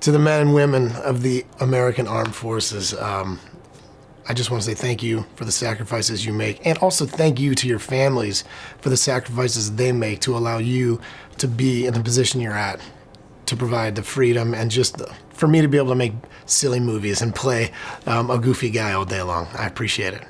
To the men and women of the American Armed Forces, um, I just want to say thank you for the sacrifices you make, and also thank you to your families for the sacrifices they make to allow you to be in the position you're at, to provide the freedom and just the, for me to be able to make silly movies and play um, a goofy guy all day long. I appreciate it.